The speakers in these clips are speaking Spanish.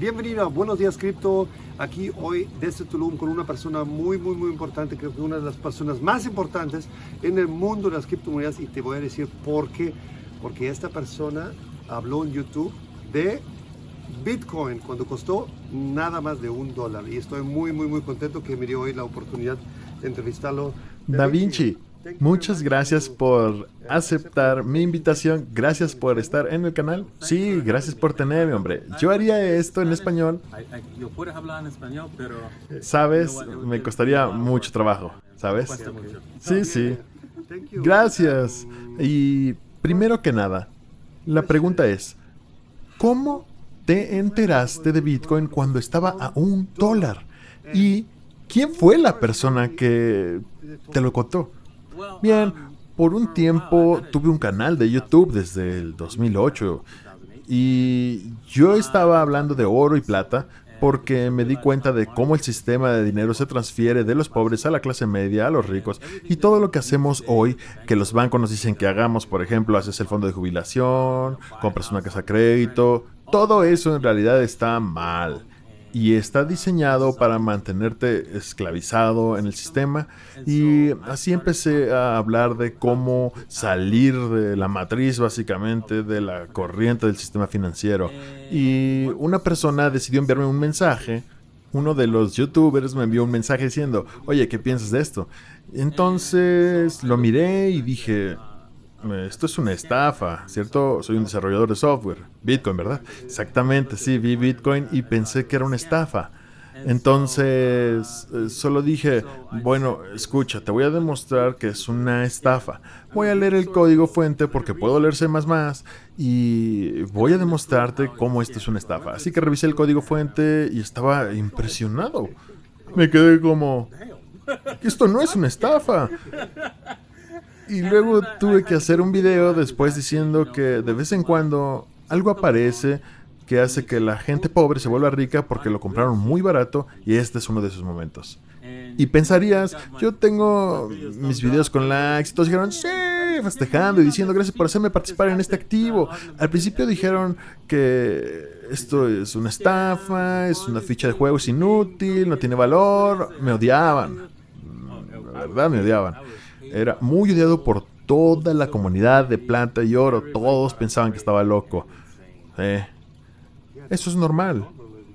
Bienvenido Buenos Días Cripto, aquí hoy desde Tulum con una persona muy, muy, muy importante, creo que una de las personas más importantes en el mundo de las criptomonedas y te voy a decir por qué. Porque esta persona habló en YouTube de Bitcoin cuando costó nada más de un dólar y estoy muy, muy, muy contento que me dio hoy la oportunidad de entrevistarlo. Da Vinci. Muchas gracias por aceptar mi invitación. Gracias por estar en el canal. Sí, gracias por tenerme, hombre. Yo haría esto en español. Yo puedo hablar español, pero... Sabes, me costaría mucho trabajo, ¿sabes? Sí, sí. Gracias. Y primero que nada, la pregunta es, ¿cómo te enteraste de Bitcoin cuando estaba a un dólar? ¿Y quién fue la persona que te lo contó? Bien, por un tiempo tuve un canal de YouTube desde el 2008 y yo estaba hablando de oro y plata porque me di cuenta de cómo el sistema de dinero se transfiere de los pobres a la clase media, a los ricos, y todo lo que hacemos hoy, que los bancos nos dicen que hagamos, por ejemplo, haces el fondo de jubilación, compras una casa a crédito, todo eso en realidad está mal y está diseñado para mantenerte esclavizado en el sistema. Y así empecé a hablar de cómo salir de la matriz básicamente de la corriente del sistema financiero. Y una persona decidió enviarme un mensaje. Uno de los youtubers me envió un mensaje diciendo oye ¿qué piensas de esto? entonces lo miré y dije esto es una estafa, ¿cierto? Soy un desarrollador de software. Bitcoin, ¿verdad? Exactamente, sí, vi Bitcoin y pensé que era una estafa. Entonces, eh, solo dije, bueno, escucha, te voy a demostrar que es una estafa. Voy a leer el código fuente porque puedo leer C++ y voy a demostrarte cómo esto es una estafa. Así que revisé el código fuente y estaba impresionado. Me quedé como, esto no es una estafa. Y luego tuve que hacer un video después diciendo que de vez en cuando algo aparece que hace que la gente pobre se vuelva rica porque lo compraron muy barato y este es uno de esos momentos. Y pensarías, yo tengo mis videos con likes y todos dijeron, sí, festejando y diciendo gracias por hacerme participar en este activo. Al principio dijeron que esto es una estafa, es una ficha de juego, es inútil, no tiene valor, me odiaban. La verdad, me odiaban. Era muy odiado por toda la comunidad de plata y oro. Todos pensaban que estaba loco. Eso es normal.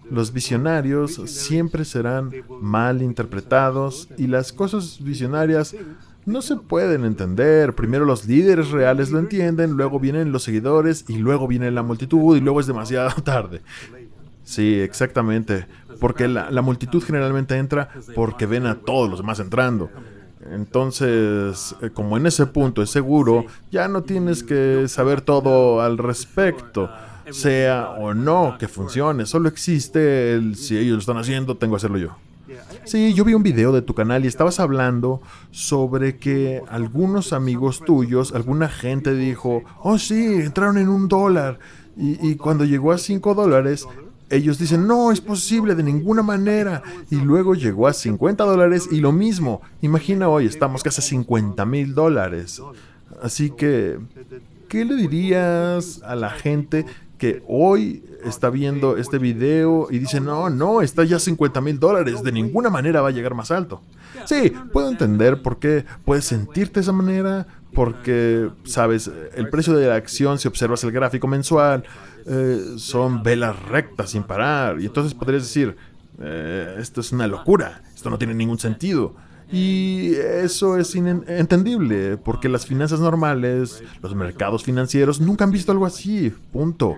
Los visionarios siempre serán mal interpretados y las cosas visionarias no se pueden entender. Primero los líderes reales lo entienden, luego vienen los seguidores y luego viene la multitud y luego es demasiado tarde. Sí, exactamente. Porque la, la multitud generalmente entra porque ven a todos los demás entrando. Entonces, eh, como en ese punto es seguro, ya no tienes que saber todo al respecto, sea o no que funcione, solo existe el si ellos lo están haciendo, tengo que hacerlo yo. Sí, yo vi un video de tu canal y estabas hablando sobre que algunos amigos tuyos, alguna gente dijo, oh sí, entraron en un dólar. Y, y cuando llegó a cinco dólares, ellos dicen, no, es posible de ninguna manera. Y luego llegó a 50 dólares y lo mismo. Imagina hoy, estamos casi a 50 mil dólares. Así que, ¿qué le dirías a la gente que hoy está viendo este video y dice, no, no, está ya a 50 mil dólares, de ninguna manera va a llegar más alto? Sí, puedo entender por qué puedes sentirte de esa manera, porque, sabes, el precio de la acción, si observas el gráfico mensual, eh, son velas rectas sin parar. Y entonces podrías decir, eh, esto es una locura, esto no tiene ningún sentido. Y eso es entendible, porque las finanzas normales, los mercados financieros, nunca han visto algo así, punto.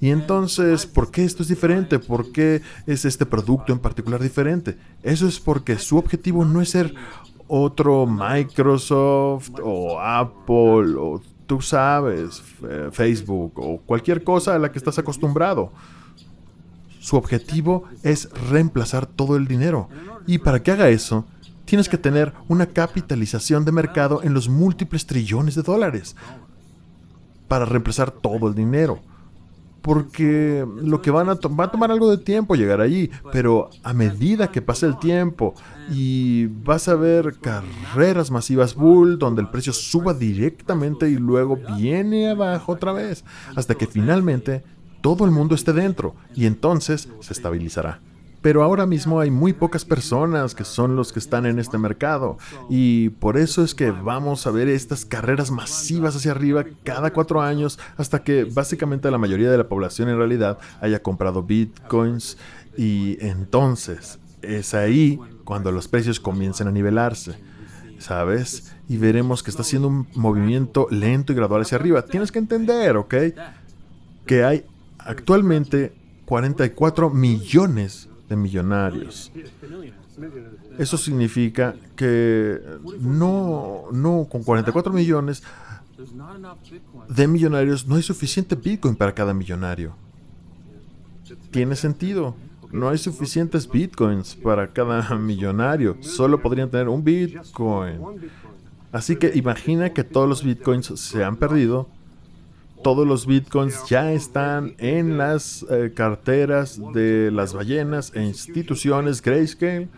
Y entonces, ¿por qué esto es diferente? ¿Por qué es este producto en particular diferente? Eso es porque su objetivo no es ser otro Microsoft o Apple o tú sabes, Facebook o cualquier cosa a la que estás acostumbrado. Su objetivo es reemplazar todo el dinero. Y para que haga eso, tienes que tener una capitalización de mercado en los múltiples trillones de dólares para reemplazar todo el dinero porque lo que van a va a tomar algo de tiempo llegar allí, pero a medida que pase el tiempo y vas a ver carreras masivas bull donde el precio suba directamente y luego viene abajo otra vez, hasta que finalmente todo el mundo esté dentro y entonces se estabilizará. Pero ahora mismo hay muy pocas personas que son los que están en este mercado y por eso es que vamos a ver estas carreras masivas hacia arriba cada cuatro años hasta que básicamente la mayoría de la población en realidad haya comprado bitcoins y entonces es ahí cuando los precios comiencen a nivelarse. ¿Sabes? Y veremos que está haciendo un movimiento lento y gradual hacia arriba. Tienes que entender, ¿ok? Que hay actualmente 44 millones de millonarios. Eso significa que no, no, con 44 millones de millonarios no hay suficiente Bitcoin para cada millonario. Tiene sentido. No hay suficientes bitcoins para cada millonario. Solo podrían tener un bitcoin. Así que imagina que todos los bitcoins se han perdido. Todos los bitcoins ya están en las eh, carteras de las ballenas e instituciones Grayscale.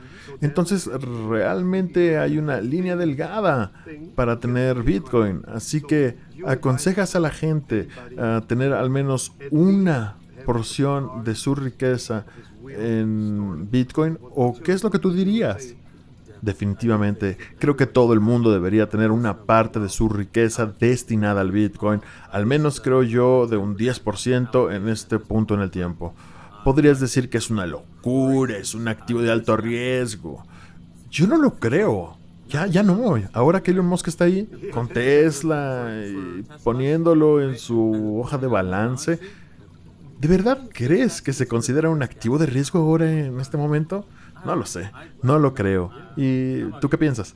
Entonces realmente hay una línea delgada para tener bitcoin. Así que aconsejas a la gente a tener al menos una porción de su riqueza en Bitcoin? ¿O qué es lo que tú dirías? Definitivamente, creo que todo el mundo debería tener una parte de su riqueza destinada al Bitcoin, al menos creo yo de un 10% en este punto en el tiempo. Podrías decir que es una locura, es un activo de alto riesgo. Yo no lo creo. Ya, ya no. Ahora que Elon Musk está ahí con Tesla y poniéndolo en su hoja de balance, ¿De verdad crees que se considera un activo de riesgo ahora en este momento? No lo sé, no lo creo. ¿Y tú qué piensas?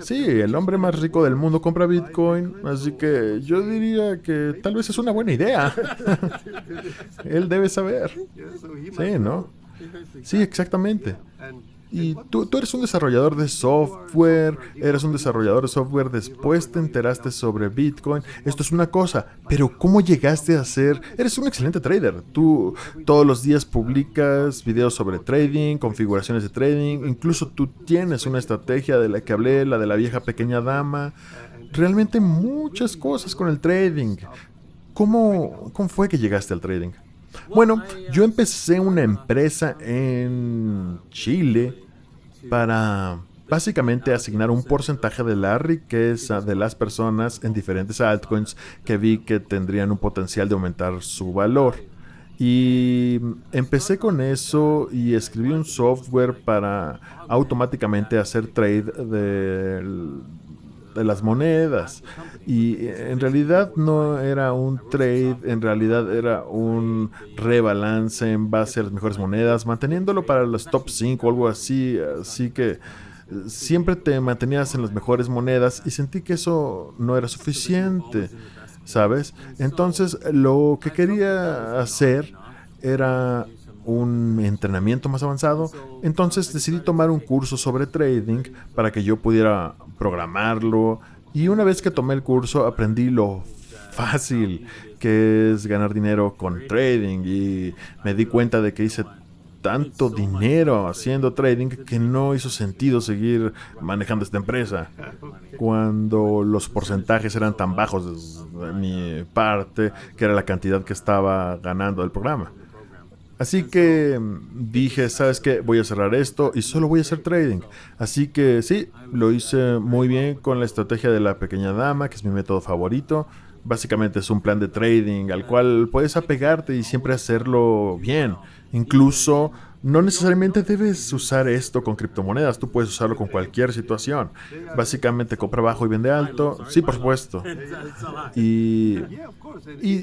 Sí, el hombre más rico del mundo compra Bitcoin, así que yo diría que tal vez es una buena idea. Él debe saber. Sí, ¿no? Sí, exactamente. Y tú, tú, eres un desarrollador de software, eres un desarrollador de software, después te enteraste sobre Bitcoin. Esto es una cosa, pero ¿cómo llegaste a ser? Eres un excelente trader. Tú todos los días publicas videos sobre trading, configuraciones de trading, incluso tú tienes una estrategia de la que hablé, la de la vieja pequeña dama. Realmente muchas cosas con el trading. ¿Cómo, cómo fue que llegaste al trading? Bueno, yo empecé una empresa en Chile para básicamente asignar un porcentaje de la riqueza de las personas en diferentes altcoins que vi que tendrían un potencial de aumentar su valor. Y empecé con eso y escribí un software para automáticamente hacer trade de de las monedas. Y en realidad no era un trade, en realidad era un rebalance en base a las mejores monedas, manteniéndolo para los top 5 o algo así. Así que siempre te mantenías en las mejores monedas y sentí que eso no era suficiente, ¿sabes? Entonces lo que quería hacer era un entrenamiento más avanzado, entonces decidí tomar un curso sobre trading para que yo pudiera programarlo y una vez que tomé el curso aprendí lo fácil que es ganar dinero con trading y me di cuenta de que hice tanto dinero haciendo trading que no hizo sentido seguir manejando esta empresa cuando los porcentajes eran tan bajos de mi parte que era la cantidad que estaba ganando el programa. Así que dije, ¿sabes qué? Voy a cerrar esto y solo voy a hacer trading. Así que sí, lo hice muy bien con la estrategia de la pequeña dama, que es mi método favorito. Básicamente es un plan de trading al cual puedes apegarte y siempre hacerlo bien. Incluso no necesariamente debes usar esto con criptomonedas, tú puedes usarlo con cualquier situación. Básicamente compra bajo y vende alto, sí, por supuesto. Y,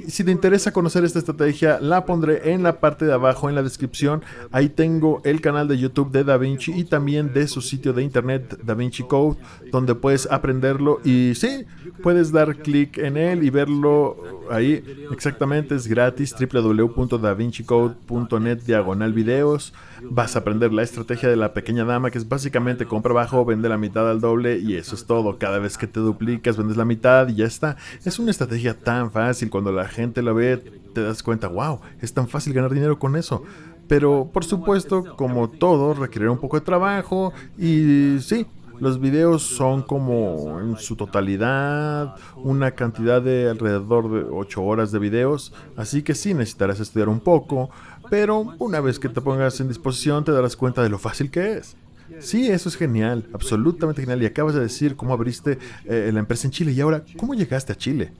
si te interesa conocer esta estrategia, la pondré en la parte de abajo en la descripción. Ahí tengo el canal de YouTube de DaVinci y también de su sitio de internet DaVinci Code, donde puedes aprenderlo y sí, puedes dar clic en él y verlo ahí. Exactamente, es gratis, www.davincicode.net diagonal videos. Vas a aprender la estrategia de la pequeña dama, que es básicamente compra bajo, vende la mitad al doble y eso es todo. Cada vez que te duplicas, vendes la mitad y ya está. Es una estrategia tan fácil. Cuando la gente la ve, te das cuenta, wow, es tan fácil ganar dinero con eso. Pero por supuesto, como todo, requiere un poco de trabajo y sí, Los videos son como en su totalidad una cantidad de alrededor de 8 horas de videos, así que sí necesitarás estudiar un poco, pero una vez que te pongas en disposición te darás cuenta de lo fácil que es. Sí, eso es genial, absolutamente genial. Y acabas de decir cómo abriste eh, la empresa en Chile y ahora, ¿cómo llegaste a Chile?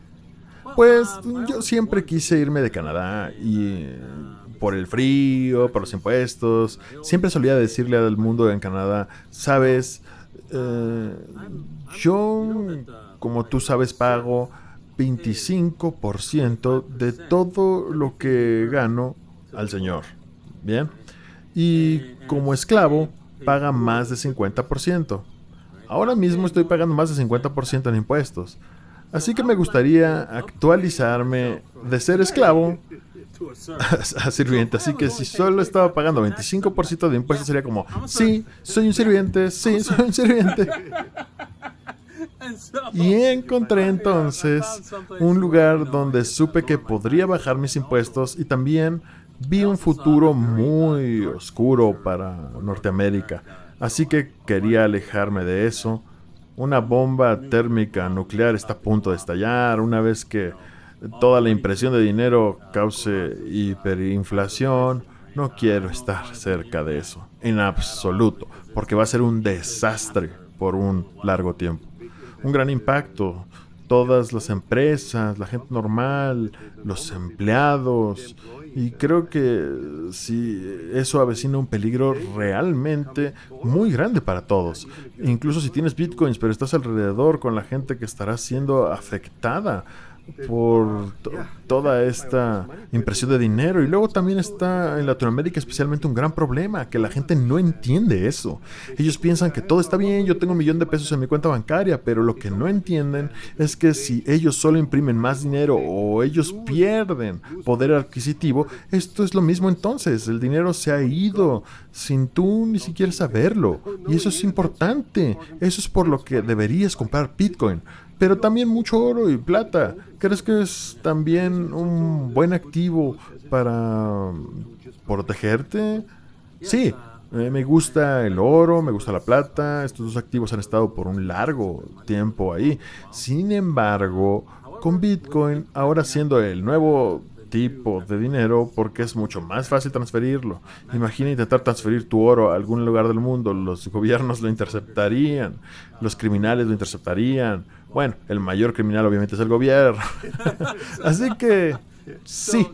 Pues yo siempre quise irme de Canadá y por el frío, por los impuestos. Siempre solía decirle al mundo en Canadá, sabes, eh, yo, como tú sabes, pago 25% de todo lo que gano al Señor. Bien. Y como esclavo, paga más de 50%. Ahora mismo estoy pagando más de 50% en impuestos. Así que me gustaría actualizarme de ser esclavo a, sirviente. Así que si solo estaba pagando 25% de impuestos sería como, sí, soy un sirviente, sí, soy un sirviente. Y encontré entonces un lugar donde supe que podría bajar mis impuestos y también vi un futuro muy oscuro para Norteamérica. Así que quería alejarme de eso. Una bomba térmica nuclear está a punto de estallar una vez que toda la impresión de dinero cause hiperinflación. No quiero estar cerca de eso, en absoluto, porque va a ser un desastre por un largo tiempo. Un gran impacto. Todas las empresas, la gente normal, los empleados. Y creo que sí, eso avecina un peligro realmente muy grande para todos. Incluso si tienes bitcoins, pero estás alrededor con la gente que estará siendo afectada por toda esta impresión de dinero. Y luego también está en Latinoamérica especialmente un gran problema, que la gente no entiende eso. Ellos piensan que todo está bien, yo tengo un millón de pesos en mi cuenta bancaria, pero lo que no entienden es que si ellos solo imprimen más dinero o ellos pierden poder adquisitivo, esto es lo mismo entonces. El dinero se ha ido sin tú ni siquiera saberlo. Y eso es importante. Eso es por lo que deberías comprar Bitcoin pero también mucho oro y plata. ¿Crees que es también un buen activo para protegerte? Sí, eh, me gusta el oro, me gusta la plata. Estos dos activos han estado por un largo tiempo ahí. Sin embargo, con Bitcoin, ahora siendo el nuevo tipo de dinero porque es mucho más fácil transferirlo. Imagina intentar transferir tu oro a algún lugar del mundo. Los gobiernos lo interceptarían, los criminales lo interceptarían, bueno, el mayor criminal obviamente es el gobierno. Así que sí,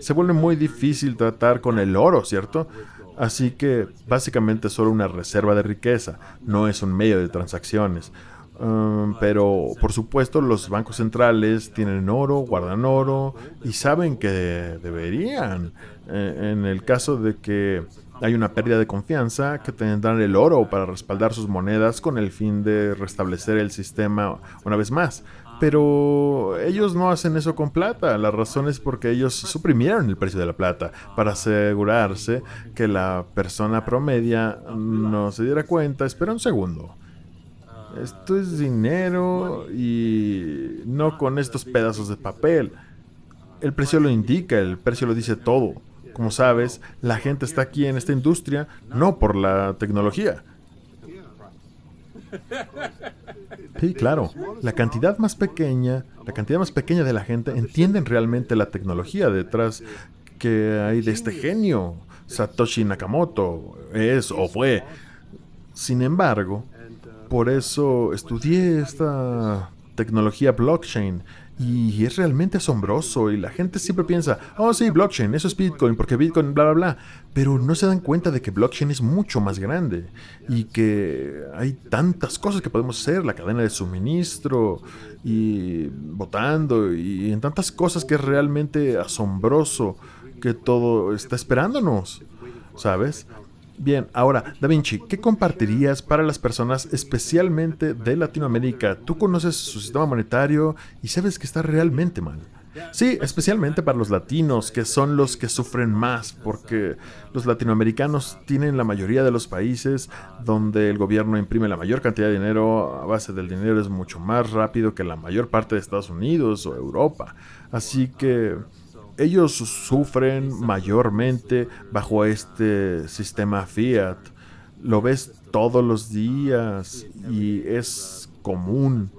se vuelve muy difícil tratar con el oro, ¿cierto? Así que básicamente es solo una reserva de riqueza, no es un medio de transacciones. Um, pero por supuesto los bancos centrales tienen oro, guardan oro y saben que deberían. Eh, en el caso de que hay una pérdida de confianza que tendrán el oro para respaldar sus monedas con el fin de restablecer el sistema una vez más. Pero ellos no hacen eso con plata. La razón es porque ellos suprimieron el precio de la plata para asegurarse que la persona promedia no se diera cuenta. Espera un segundo. Esto es dinero y no con estos pedazos de papel. El precio lo indica, el precio lo dice todo. Como sabes, la gente está aquí en esta industria no por la tecnología. Sí, claro. La cantidad más pequeña, la cantidad más pequeña de la gente entienden realmente la tecnología detrás que hay de este genio. Satoshi Nakamoto es o fue. Sin embargo, por eso estudié esta tecnología blockchain y es realmente asombroso y la gente siempre piensa, oh sí, blockchain, eso es Bitcoin, porque Bitcoin, bla, bla, bla. Pero no se dan cuenta de que blockchain es mucho más grande y que hay tantas cosas que podemos hacer, la cadena de suministro y votando y en tantas cosas que es realmente asombroso que todo está esperándonos, ¿sabes? Bien, ahora, Da Vinci, ¿qué compartirías para las personas especialmente de Latinoamérica? Tú conoces su sistema monetario y sabes que está realmente mal. Sí, especialmente para los latinos, que son los que sufren más, porque los latinoamericanos tienen la mayoría de los países donde el gobierno imprime la mayor cantidad de dinero, a base del dinero es mucho más rápido que la mayor parte de Estados Unidos o Europa. Así que ellos sufren mayormente bajo este sistema fiat. lo ves todos los días y es común.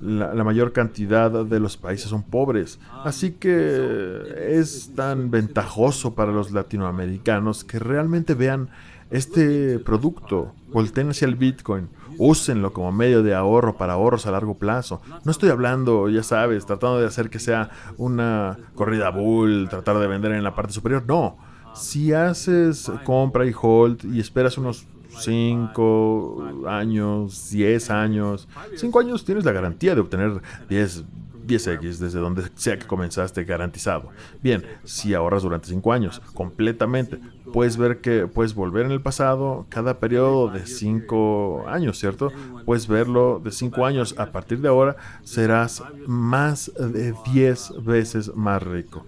La, mayor cantidad de los países son pobres. Así que es tan ventajoso para los latinoamericanos que realmente vean este producto, volteen hacia el Bitcoin, úsenlo como medio de ahorro para ahorros a largo plazo. No estoy hablando, ya sabes, tratando de hacer que sea una corrida bull, tratar de vender en la parte superior. No, si haces compra y hold y esperas unos 5 años, 10 años, 5 años tienes la garantía de obtener 10 10x desde donde sea que comenzaste garantizado. Bien, si ahorras durante 5 años completamente, puedes ver que puedes volver en el pasado cada periodo de 5 años, ¿cierto? Puedes verlo de 5 años. A partir de ahora serás más de 10 veces más rico.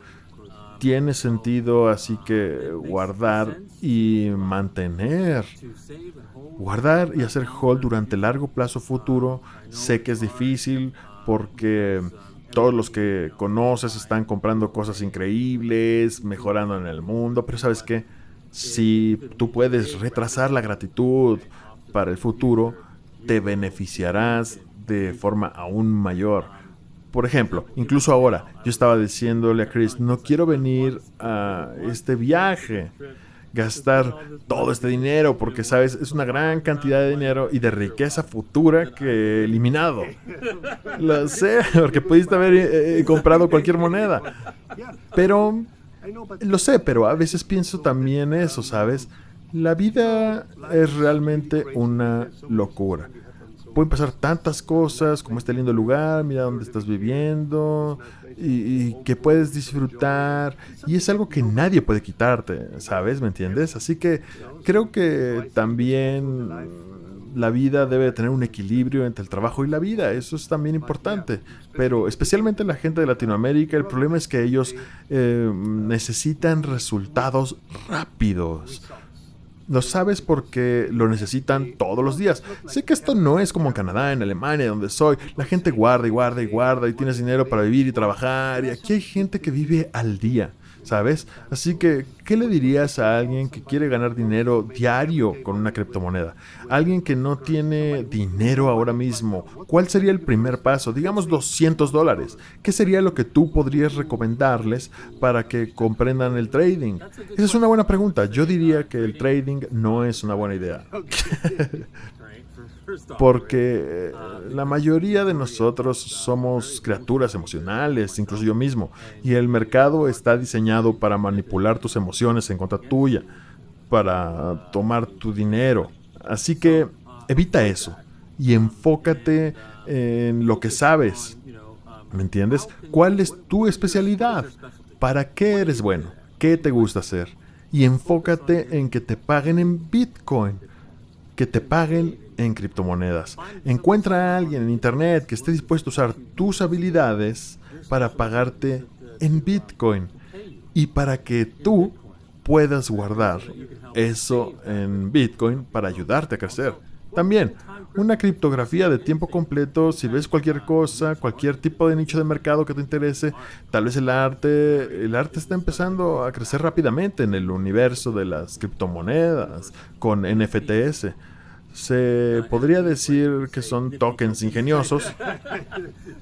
Tiene sentido así que guardar y mantener. Guardar y hacer hold durante largo plazo futuro. Sé que es difícil, porque todos los que conoces están comprando cosas increíbles, mejorando en el mundo, pero sabes qué, si tú puedes retrasar la gratitud para el futuro, te beneficiarás de forma aún mayor. Por ejemplo, incluso ahora, yo estaba diciéndole a Chris, no quiero venir a este viaje gastar todo este dinero, porque sabes, es una gran cantidad de dinero y de riqueza futura que eliminado. Lo sé, porque pudiste haber eh, eh, comprado cualquier moneda. Pero, lo sé, pero a veces pienso también eso, ¿sabes? La vida es realmente una locura pueden pasar tantas cosas, como este lindo lugar, mira dónde estás viviendo, y, que puedes disfrutar, y es algo que nadie puede quitarte, ¿sabes? ¿Me entiendes? Así que creo que también la vida debe tener un equilibrio entre el trabajo y la vida, eso es también importante, pero especialmente la gente de Latinoamérica, el problema es que ellos eh, necesitan resultados rápidos lo sabes porque lo necesitan todos los días. Sé que esto no es como en Canadá, en Alemania, donde soy. La gente guarda y guarda y guarda y tienes dinero para vivir y trabajar. Y aquí hay gente que vive al día. ¿Sabes? Así que, ¿qué le dirías a alguien que quiere ganar dinero diario con una criptomoneda? Alguien que no tiene dinero ahora mismo, ¿cuál sería el primer paso? Digamos 200 dólares. ¿Qué sería lo que tú podrías recomendarles para que comprendan el trading? Esa es una buena pregunta. Yo diría que el trading no es una buena idea. Porque eh, la mayoría de nosotros somos criaturas emocionales, incluso yo mismo, y el mercado está diseñado para manipular tus emociones en contra tuya, para tomar tu dinero. Así que evita eso y enfócate en lo que sabes. ¿Me entiendes? ¿Cuál es tu especialidad? ¿Para qué eres bueno? ¿Qué te gusta hacer? Y enfócate en que te paguen en Bitcoin, que te paguen en criptomonedas. Encuentra a alguien en Internet que esté dispuesto a usar tus habilidades para pagarte en Bitcoin y para que tú puedas guardar eso en Bitcoin para ayudarte a crecer. También, una criptografía de tiempo completo, si ves cualquier cosa, cualquier tipo de nicho de mercado que te interese, tal vez el arte, el arte está empezando a crecer rápidamente en el universo de las criptomonedas con NFTs. Se podría decir que son tokens ingeniosos,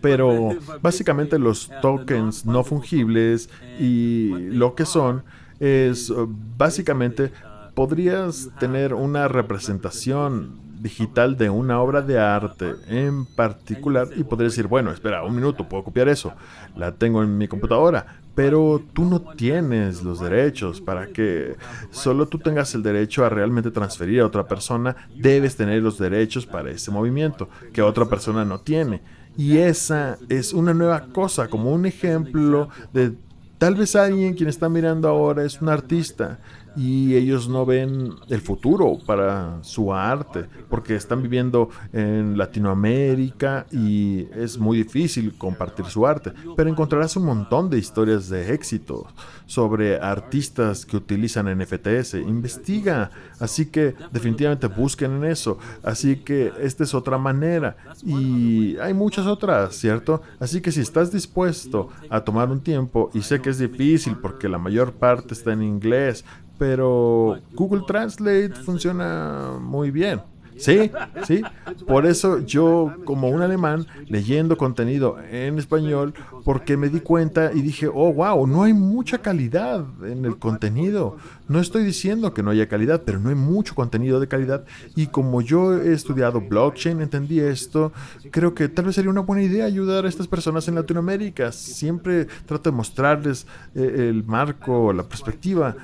pero básicamente los tokens no fungibles y lo que son es básicamente podrías tener una representación digital de una obra de arte en particular y podría decir, bueno, espera, un minuto, puedo copiar eso, la tengo en mi computadora, pero tú no tienes los derechos. Para que solo tú tengas el derecho a realmente transferir a otra persona, debes tener los derechos para ese movimiento que otra persona no tiene. Y esa es una nueva cosa, como un ejemplo de tal vez alguien quien está mirando ahora es un artista y ellos no ven el futuro para su arte porque están viviendo en Latinoamérica y es muy difícil compartir su arte, pero encontrarás un montón de historias de éxito sobre artistas que utilizan NFTs. Investiga, así que definitivamente busquen en eso. Así que esta es otra manera y hay muchas otras, ¿cierto? Así que si estás dispuesto a tomar un tiempo y sé que es difícil porque la mayor parte está en inglés, pero Google Translate funciona muy bien. Sí, sí. Por eso yo, como un alemán, leyendo contenido en español, porque me di cuenta y dije, oh, wow, no hay mucha calidad en el contenido. No estoy diciendo que no haya calidad, pero no hay mucho contenido de calidad. Y como yo he estudiado blockchain, entendí esto, creo que tal vez sería una buena idea ayudar a estas personas en Latinoamérica. Siempre trato de mostrarles eh, el marco, la perspectiva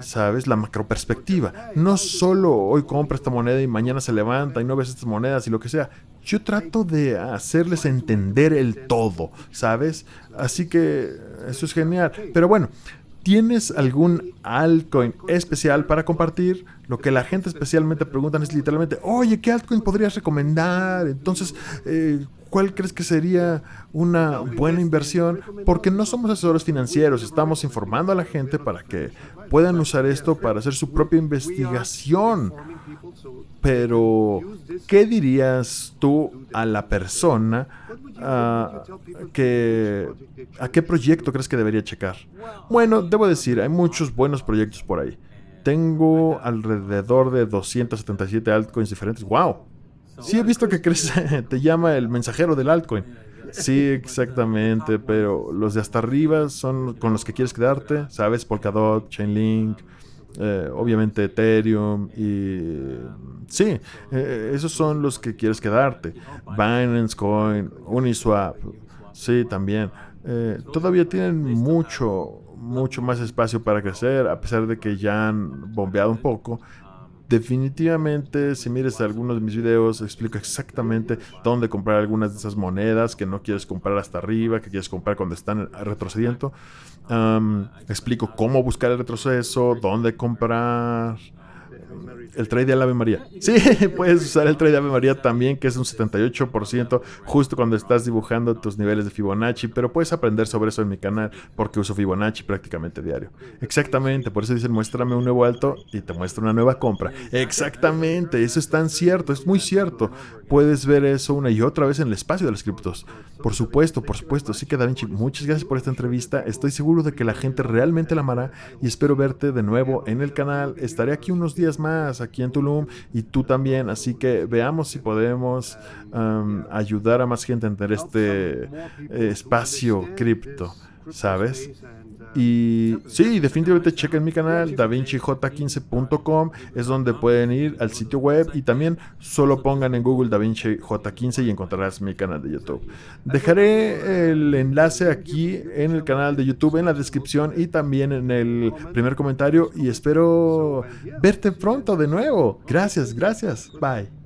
¿sabes? La macroperspectiva. No solo hoy compra esta moneda y mañana se levanta y no ves estas monedas y lo que sea. Yo trato de hacerles entender el todo, ¿sabes? Así que eso es genial. Pero bueno, ¿tienes algún altcoin especial para compartir? Lo que la gente especialmente pregunta es literalmente, oye, ¿qué altcoin podrías recomendar? Entonces, eh, ¿cuál crees que sería una buena inversión? Porque no somos asesores financieros, estamos informando a la gente para que puedan usar esto para hacer su propia investigación. Pero, ¿qué dirías tú a la persona ah, que, a qué proyecto crees que debería checar? Bueno, debo decir, hay muchos buenos proyectos por ahí. Tengo alrededor de 277 altcoins diferentes. ¡Wow! Sí he visto que crece, te llama el mensajero del altcoin. Sí, exactamente, pero los de hasta arriba son con los que quieres quedarte, ¿sabes? Polkadot, Chainlink, eh, obviamente Ethereum y sí, eh, esos son los que quieres quedarte. Binance Coin, Uniswap, sí, también. Eh, todavía tienen mucho, mucho más espacio para crecer, a pesar de que ya han bombeado un poco. Definitivamente, si mires algunos de mis videos, explico exactamente dónde comprar algunas de esas monedas que no quieres comprar hasta arriba, que quieres comprar cuando están retrocediendo. explico cómo buscar el retroceso, dónde comprar, el trade de Ave María. Sí, puedes usar el trade de Ave María también, que es un 78% justo cuando estás dibujando tus niveles de Fibonacci, pero puedes aprender sobre eso en mi canal porque uso Fibonacci prácticamente diario. Exactamente, por eso dicen muéstrame un nuevo alto y te muestro una nueva compra. Exactamente, eso es tan cierto, es muy cierto. Puedes ver eso una y otra vez en el espacio de los criptos. Por supuesto, por supuesto. Así que Da Vinci, muchas gracias por esta entrevista. Estoy seguro de que la gente realmente la amará y espero verte de nuevo en el canal. Estaré aquí unos días más aquí en Tulum y tú también. Así que veamos si podemos ayudar a más gente a entender este eh, espacio cripto, ¿sabes? Y sí, definitivamente chequen mi canal, davincij15.com, es donde pueden ir al sitio web y también solo pongan en Google davincij15 y encontrarás mi canal de YouTube. Dejaré el enlace aquí en el canal de YouTube, en la descripción y también en el primer comentario y espero verte pronto de nuevo. Gracias, gracias. Bye.